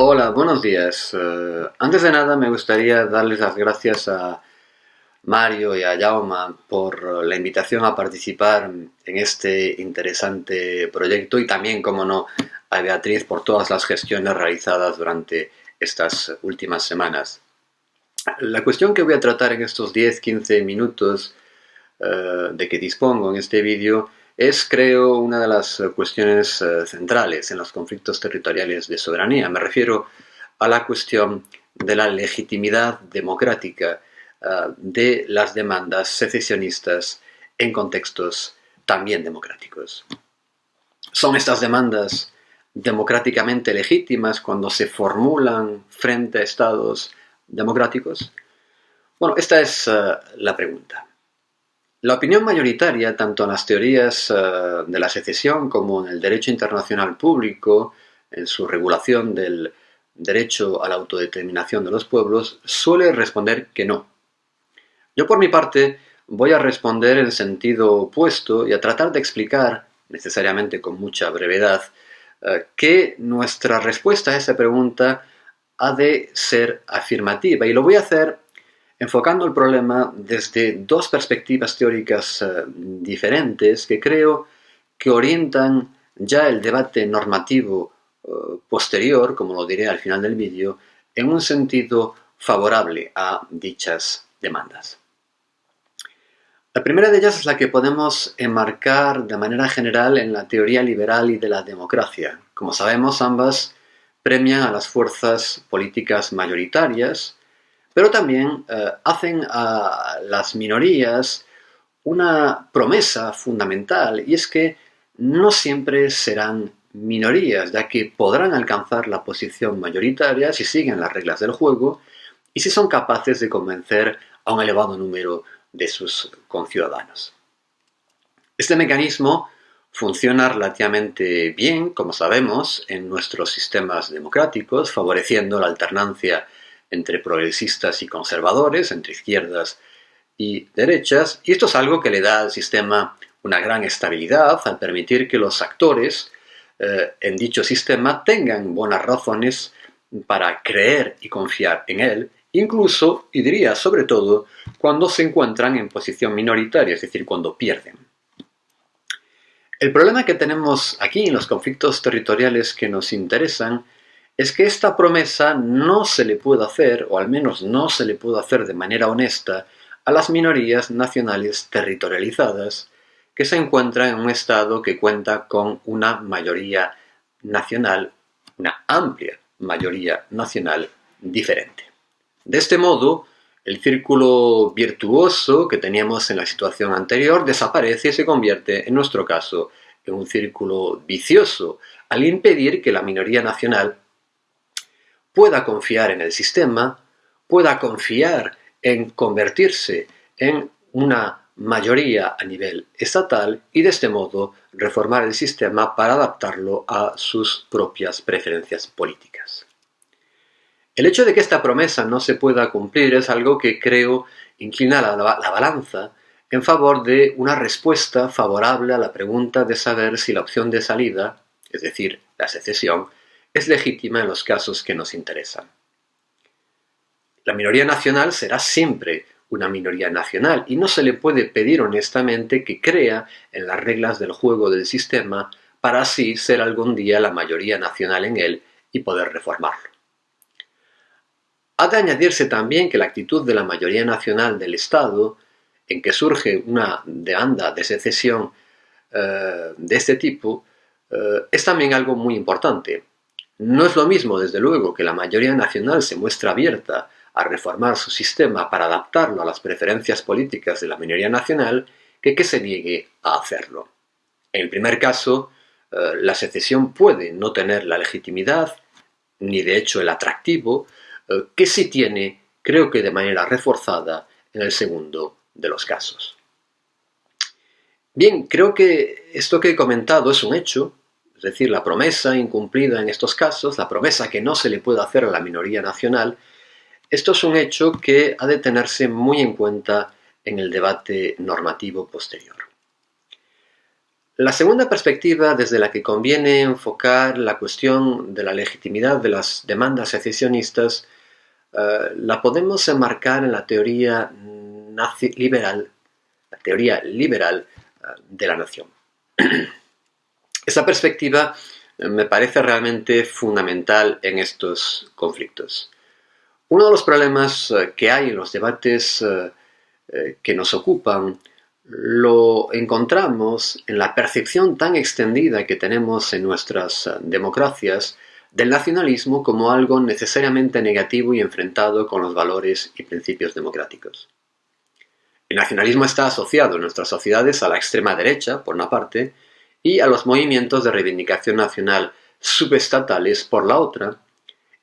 Hola, buenos días. Eh, antes de nada me gustaría darles las gracias a Mario y a Jauma por la invitación a participar en este interesante proyecto y también, como no, a Beatriz por todas las gestiones realizadas durante estas últimas semanas. La cuestión que voy a tratar en estos 10-15 minutos eh, de que dispongo en este vídeo es, creo, una de las cuestiones eh, centrales en los conflictos territoriales de soberanía. Me refiero a la cuestión de la legitimidad democrática eh, de las demandas secesionistas en contextos también democráticos. ¿Son estas demandas democráticamente legítimas cuando se formulan frente a estados democráticos? Bueno, esta es eh, la pregunta. La opinión mayoritaria, tanto en las teorías eh, de la secesión como en el derecho internacional público, en su regulación del derecho a la autodeterminación de los pueblos, suele responder que no. Yo por mi parte voy a responder en sentido opuesto y a tratar de explicar, necesariamente con mucha brevedad, eh, que nuestra respuesta a esa pregunta ha de ser afirmativa. Y lo voy a hacer enfocando el problema desde dos perspectivas teóricas eh, diferentes que creo que orientan ya el debate normativo eh, posterior, como lo diré al final del vídeo, en un sentido favorable a dichas demandas. La primera de ellas es la que podemos enmarcar de manera general en la teoría liberal y de la democracia. Como sabemos, ambas premian a las fuerzas políticas mayoritarias, pero también eh, hacen a las minorías una promesa fundamental y es que no siempre serán minorías, ya que podrán alcanzar la posición mayoritaria si siguen las reglas del juego y si son capaces de convencer a un elevado número de sus conciudadanos. Este mecanismo funciona relativamente bien, como sabemos, en nuestros sistemas democráticos, favoreciendo la alternancia entre progresistas y conservadores, entre izquierdas y derechas, y esto es algo que le da al sistema una gran estabilidad al permitir que los actores eh, en dicho sistema tengan buenas razones para creer y confiar en él, incluso, y diría sobre todo, cuando se encuentran en posición minoritaria, es decir, cuando pierden. El problema que tenemos aquí en los conflictos territoriales que nos interesan es que esta promesa no se le puede hacer, o al menos no se le puede hacer de manera honesta, a las minorías nacionales territorializadas que se encuentran en un Estado que cuenta con una mayoría nacional, una amplia mayoría nacional diferente. De este modo, el círculo virtuoso que teníamos en la situación anterior desaparece y se convierte, en nuestro caso, en un círculo vicioso, al impedir que la minoría nacional pueda confiar en el sistema, pueda confiar en convertirse en una mayoría a nivel estatal y de este modo reformar el sistema para adaptarlo a sus propias preferencias políticas. El hecho de que esta promesa no se pueda cumplir es algo que creo inclina la, la, balanza en favor de una respuesta favorable a la pregunta de saber si la opción de salida, es decir, la secesión, es legítima en los casos que nos interesan. La minoría nacional será siempre una minoría nacional y no se le puede pedir honestamente que crea en las reglas del juego del sistema para así ser algún día la mayoría nacional en él y poder reformarlo. Ha de añadirse también que la actitud de la mayoría nacional del Estado, en que surge una demanda de secesión eh, de este tipo, eh, es también algo muy importante, no es lo mismo, desde luego, que la mayoría nacional se muestra abierta a reformar su sistema para adaptarlo a las preferencias políticas de la minoría nacional que que se niegue a hacerlo. En el primer caso, eh, la secesión puede no tener la legitimidad, ni de hecho el atractivo, eh, que sí tiene, creo que de manera reforzada, en el segundo de los casos. Bien, creo que esto que he comentado es un hecho, es decir, la promesa incumplida en estos casos, la promesa que no se le puede hacer a la minoría nacional, esto es un hecho que ha de tenerse muy en cuenta en el debate normativo posterior. La segunda perspectiva desde la que conviene enfocar la cuestión de la legitimidad de las demandas secesionistas eh, la podemos enmarcar en la teoría liberal, la teoría liberal eh, de la nación. Esa perspectiva eh, me parece realmente fundamental en estos conflictos. Uno de los problemas que hay en los debates que nos ocupan lo encontramos en la percepción tan extendida que tenemos en nuestras eh, democracias del nacionalismo como algo necesariamente negativo y enfrentado con los valores y principios democráticos. El nacionalismo está asociado en nuestras sociedades a la extrema derecha, por una parte, y a los movimientos de reivindicación nacional subestatales, por la otra,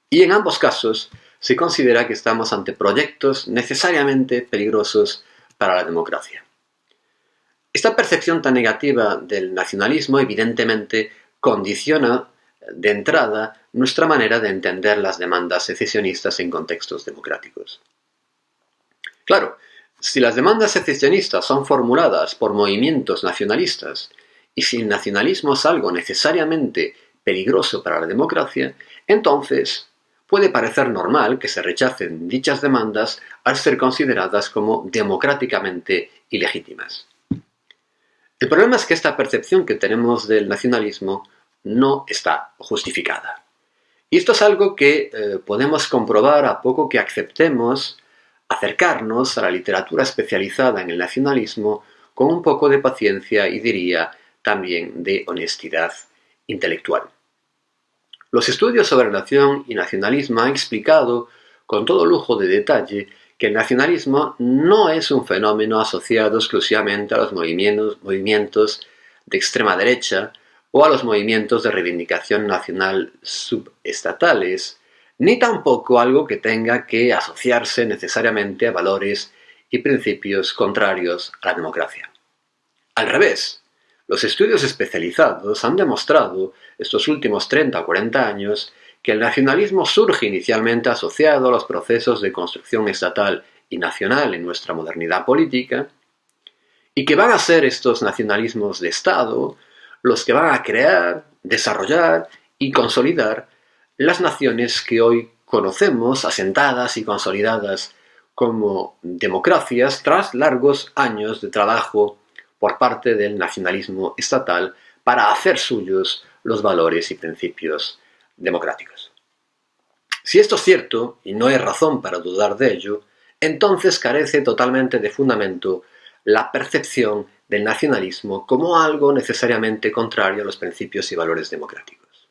y en ambos casos se considera que estamos ante proyectos necesariamente peligrosos para la democracia. Esta percepción tan negativa del nacionalismo evidentemente condiciona de entrada nuestra manera de entender las demandas secesionistas en contextos democráticos. Claro, si las demandas secesionistas son formuladas por movimientos nacionalistas y si el nacionalismo es algo necesariamente peligroso para la democracia, entonces puede parecer normal que se rechacen dichas demandas al ser consideradas como democráticamente ilegítimas. El problema es que esta percepción que tenemos del nacionalismo no está justificada. Y esto es algo que eh, podemos comprobar a poco que aceptemos acercarnos a la literatura especializada en el nacionalismo con un poco de paciencia y diría también de honestidad intelectual. Los estudios sobre nación y nacionalismo han explicado con todo lujo de detalle que el nacionalismo no es un fenómeno asociado exclusivamente a los movimientos, de extrema derecha o a los movimientos de reivindicación nacional subestatales, ni tampoco algo que tenga que asociarse necesariamente a valores y principios contrarios a la democracia. Al revés, los estudios especializados han demostrado estos últimos 30 o 40 años que el nacionalismo surge inicialmente asociado a los procesos de construcción estatal y nacional en nuestra modernidad política, y que van a ser estos nacionalismos de Estado los que van a crear, desarrollar y consolidar las naciones que hoy conocemos asentadas y consolidadas como democracias tras largos años de trabajo por parte del nacionalismo estatal para hacer suyos los valores y principios democráticos. Si esto es cierto, y no hay razón para dudar de ello, entonces carece totalmente de fundamento la percepción del nacionalismo como algo necesariamente contrario a los principios y valores democráticos.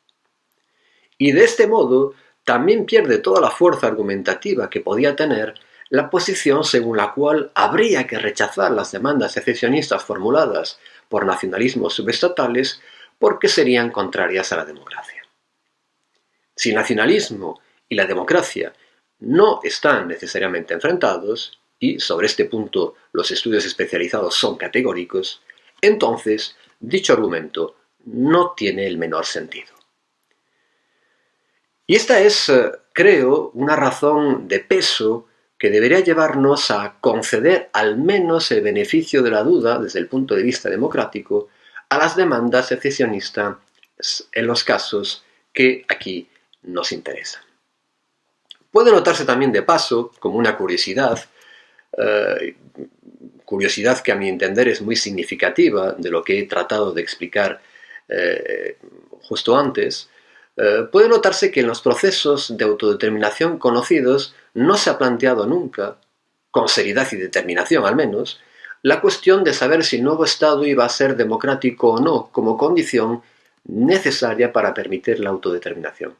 Y de este modo también pierde toda la fuerza argumentativa que podía tener la posición según la cual habría que rechazar las demandas secesionistas formuladas por nacionalismos subestatales porque serían contrarias a la democracia. Si el nacionalismo y la democracia no están necesariamente enfrentados, y sobre este punto los estudios especializados son categóricos, entonces dicho argumento no tiene el menor sentido. Y esta es, eh, creo, una razón de peso que debería llevarnos a conceder al menos el beneficio de la duda desde el punto de vista democrático a las demandas secesionistas en los casos que aquí nos interesa. Puede notarse también de paso, como una curiosidad, eh, curiosidad que a mi entender es muy significativa de lo que he tratado de explicar eh, justo antes, eh, puede notarse que en los procesos de autodeterminación conocidos no se ha planteado nunca, con seriedad y determinación al menos, la cuestión de saber si el nuevo Estado iba a ser democrático o no como condición necesaria para permitir la autodeterminación.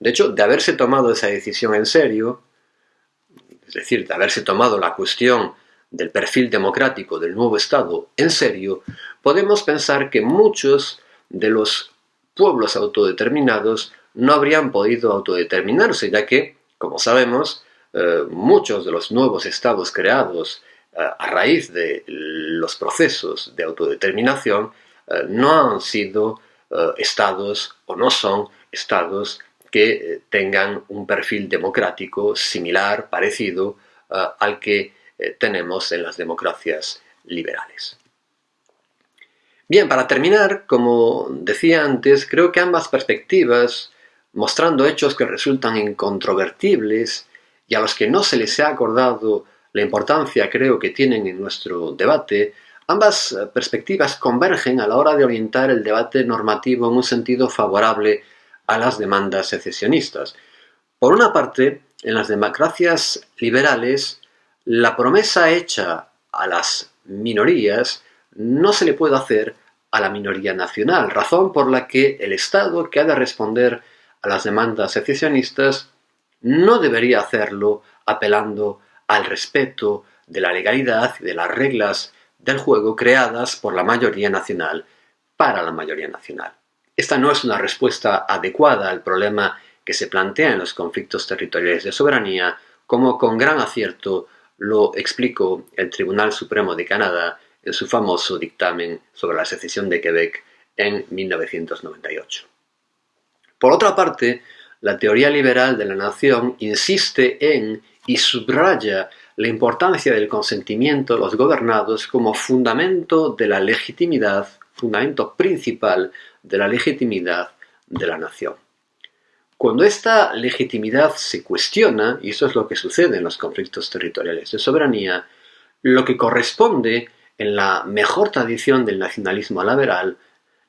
De hecho, de haberse tomado esa decisión en serio, es decir, de haberse tomado la cuestión del perfil democrático del nuevo Estado en serio, podemos pensar que muchos de los pueblos autodeterminados no habrían podido autodeterminarse, ya que, como sabemos, eh, muchos de los nuevos estados creados eh, a raíz de los procesos de autodeterminación eh, no han sido estados o no son estados que tengan un perfil democrático similar, parecido al que tenemos en las democracias liberales. Bien, para terminar, como decía antes, creo que ambas perspectivas, mostrando hechos que resultan incontrovertibles y a los que no se les ha acordado la importancia creo que tienen en nuestro debate, ambas perspectivas convergen a la hora de orientar el debate normativo en un sentido favorable a las demandas secesionistas. Por una parte, en las democracias liberales, la promesa hecha a las minorías no se le puede hacer a la minoría nacional, razón por la que el Estado que ha de responder a las demandas secesionistas no debería hacerlo apelando al respeto de la legalidad y de las reglas del juego creadas por la mayoría nacional para la mayoría nacional. Esta no es una respuesta adecuada al problema que se plantea en los conflictos territoriales de soberanía, como con gran acierto lo explicó el Tribunal Supremo de Canadá en su famoso dictamen sobre la secesión de Quebec en 1998. Por otra parte, la teoría liberal de la nación insiste en y subraya la importancia del consentimiento de los gobernados como fundamento de la legitimidad, fundamento principal de la legitimidad de la nación. Cuando esta legitimidad se cuestiona, y eso es lo que sucede en los conflictos territoriales de soberanía, lo que corresponde en la mejor tradición del nacionalismo liberal,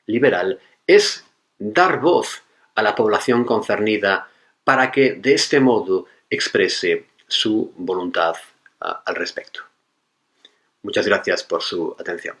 liberal es dar voz a la población concernida para que de este modo exprese su voluntad uh, al respecto. Muchas gracias por su atención.